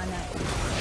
run out.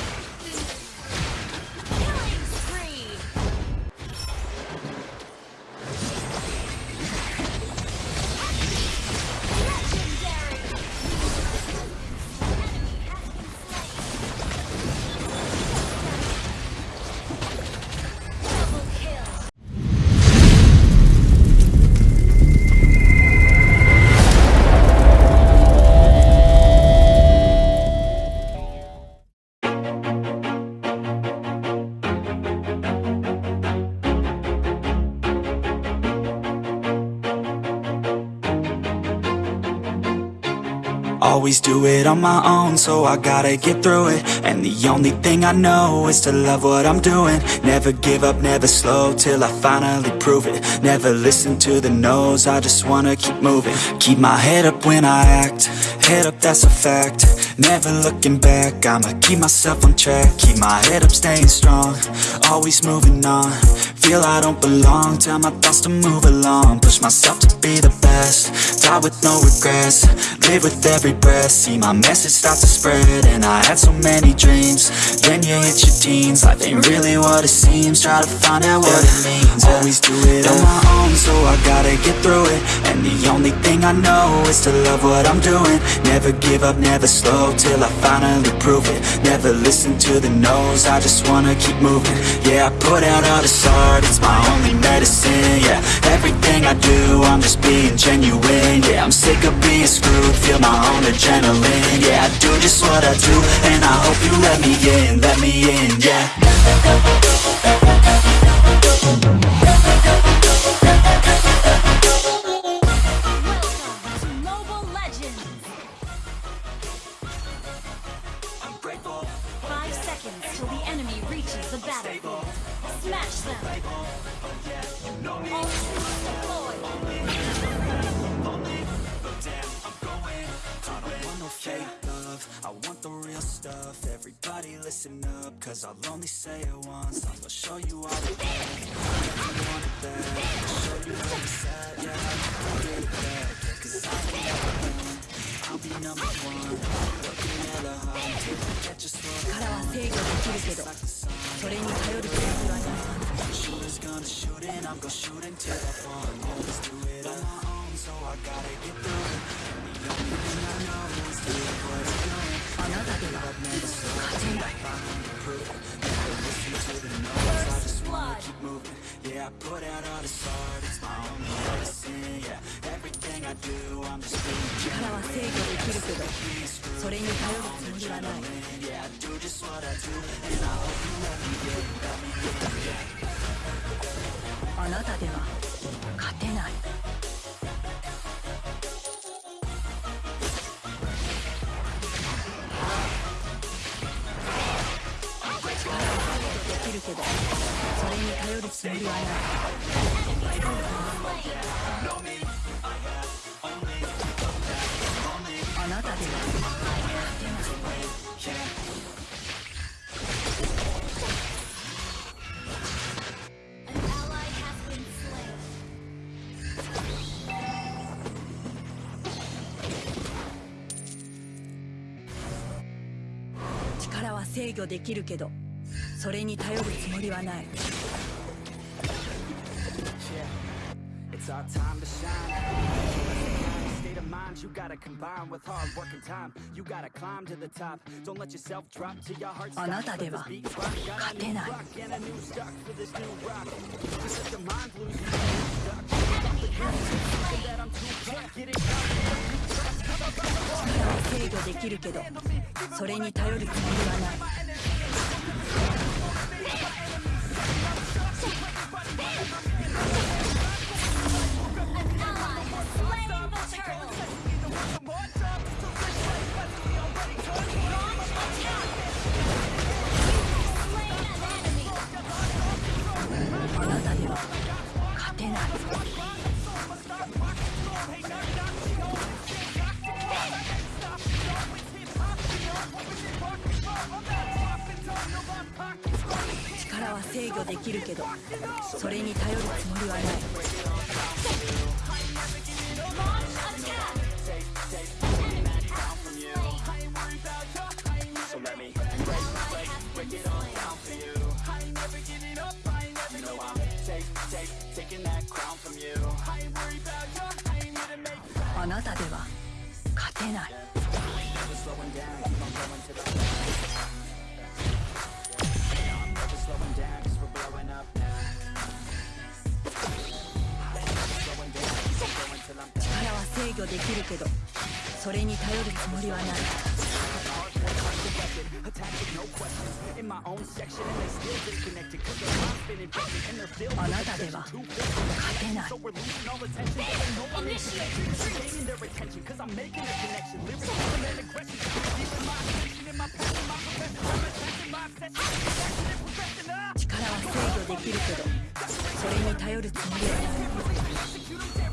Always do it on my own, so I gotta get through it. And the only thing I know is to love what I'm doing. Never give up, never slow, till I finally prove it. Never listen to the no's, I just wanna keep moving. Keep my head up when I act, head up that's a fact. Never looking back, I'ma keep myself on track. Keep my head up, staying strong, always moving on Feel I don't belong, tell my thoughts to move along. Push myself to be the best, die with no regrets. Live with every breath, see my message start to spread And I had so many dreams, then you hit your teens. Life ain't really what it seems, try to find out what it means. Always do it on my own, so I gotta get through it. And the only thing I know is to love what I'm doing. Never give up, never slow, till I finally prove it. Never listen to the no's, I just wanna keep moving. Yeah, I put out all this art, it's my only medicine Yeah, everything I do, I'm just being genuine Yeah, I'm sick of being screwed, feel my own adrenaline Yeah, I do just what I do, and I hope you let me in, let me in, yeah the battlefield. Smash them! you know me All troops deployed! I don't want no fake love, I want the real stuff. Everybody listen up, cause I'll only say it once. I'm gonna show you all the love You want it back, I'll show you how it's at Yeah, I'll get it back, yeah, cause I ain't never done I'll be number one, working hella hard I get just what I 力 I'm gonna shoot until I fall I'm always do it on my own, so I gotta get through it. The only thing I know is to what I'm doing. Never give never slow, I'm Never listen to the noise, I just wanna keep moving. Yeah, I put out all this art, it's my own medicine, yeah. Everything I do, I'm just being I'm just what I do, あなたでは勝てない。力はできるけどそれに頼るつもりはない。あなたでは勝てない。制御できるけどそれに頼るつもりはない It's our time to shine. State of mind you gotta combine with hard work and time. You gotta climb to the top. Don't let yourself drop to your heart. あなたでは勝てない And a 力制御できるけどそれに頼るつもりはないきるけどそれに頼るつもりはない。あなたでは勝てない。できるけどそれに頼るつもりはない。あなたでは勝てない。力は制御できるけどそれに頼るつもりはない。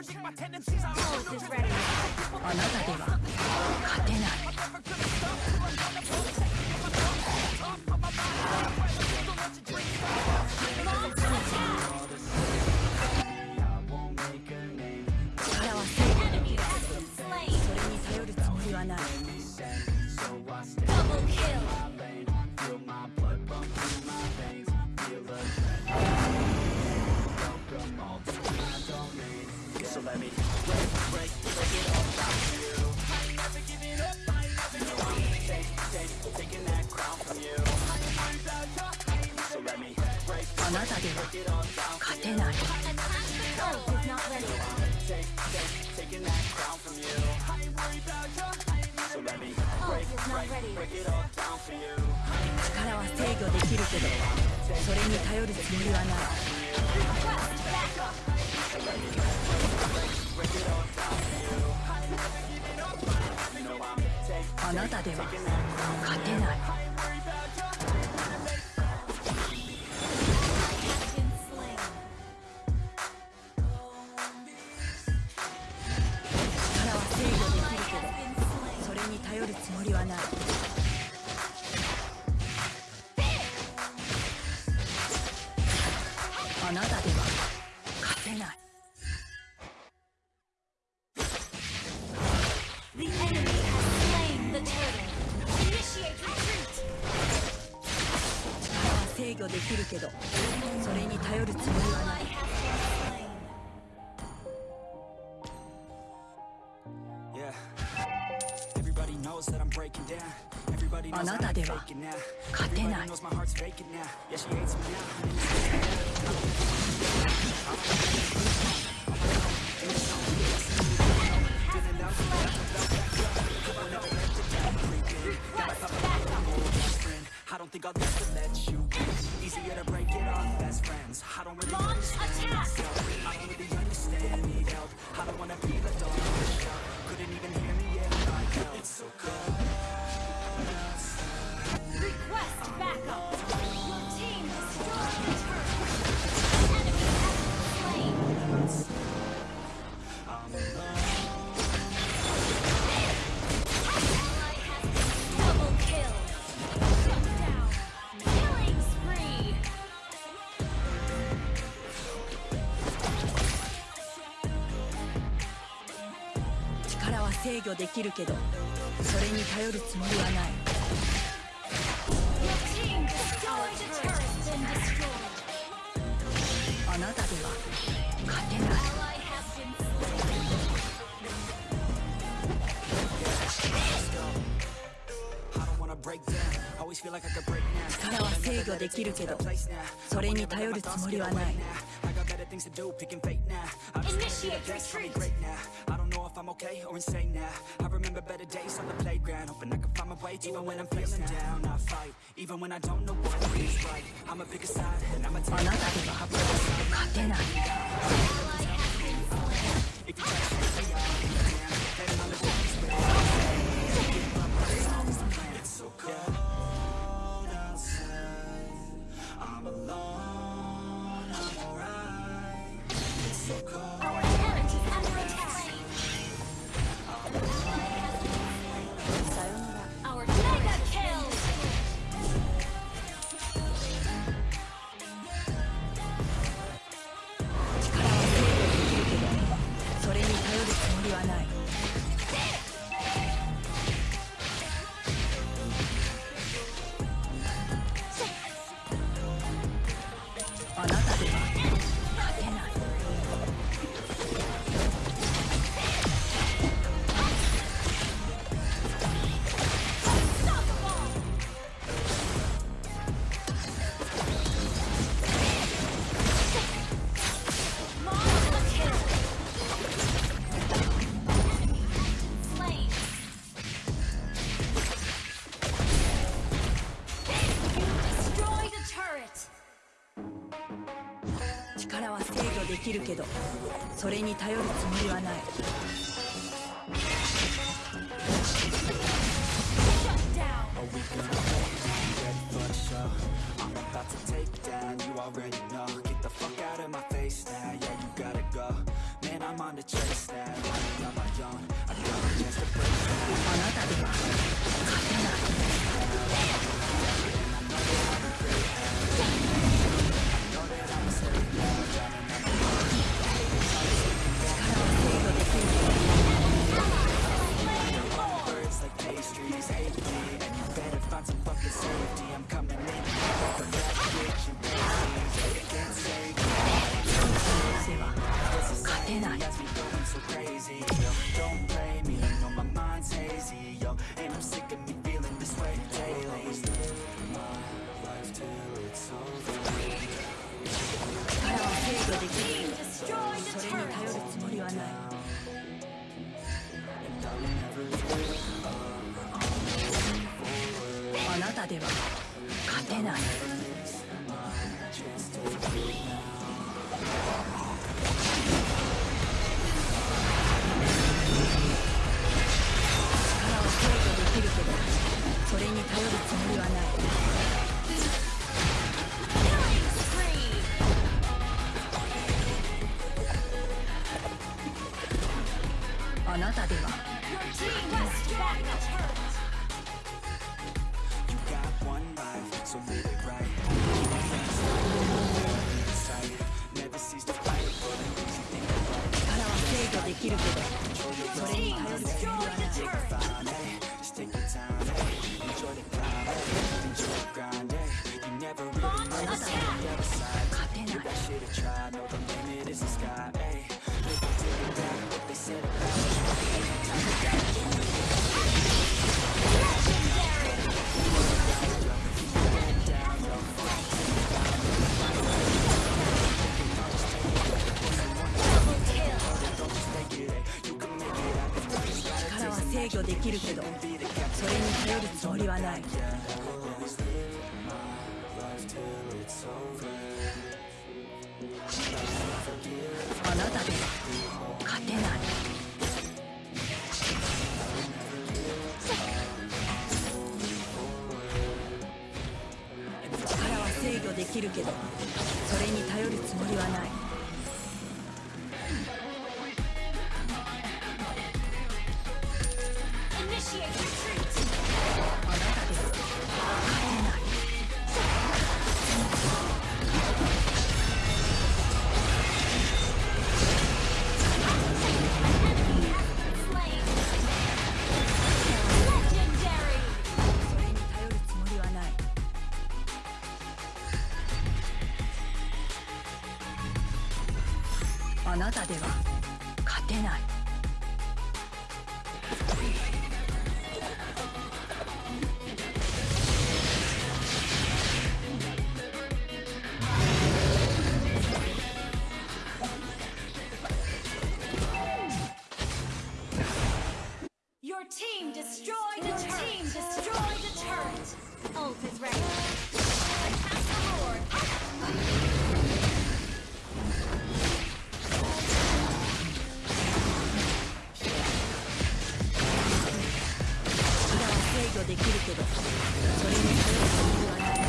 predict my tendencies. I'm Pulse is ready. あなたでは勝てない Launch an 力は制御できるけどそれに頼るつもりはない。あなたでは勝てない。頼るつもりはない。walls that I'm breaking down. Everybody knows I'm faking now. Everybody knows my heart's faking now. Yeah, she hates me I don't think I'll ever let you Easier to break it off best friends. I don't really 御できるけどそれに頼るつもりはないあなたでは勝てない力は制御できるけどそれに頼るつもりはない I got better things to do, picking fate now. I'm just gonna be Initiate the best, call me retreat. great now. I don't know if I'm okay or insane now. I remember better days on the playground, hoping I can find my way. Even when I'm feeling down, I fight. Even when I don't know what is right, I'ma pick a side and I'ma あ take なたでは勝てない るけどそれに頼るつもりはない。きるけど。それに頼る必ない。除できるけどそれに頼るつもりはない。あなたでは勝てない。できるけどそれに頼るつもりはない。けど。それにはない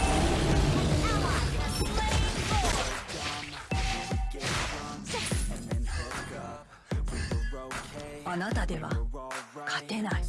あなたでは勝てない。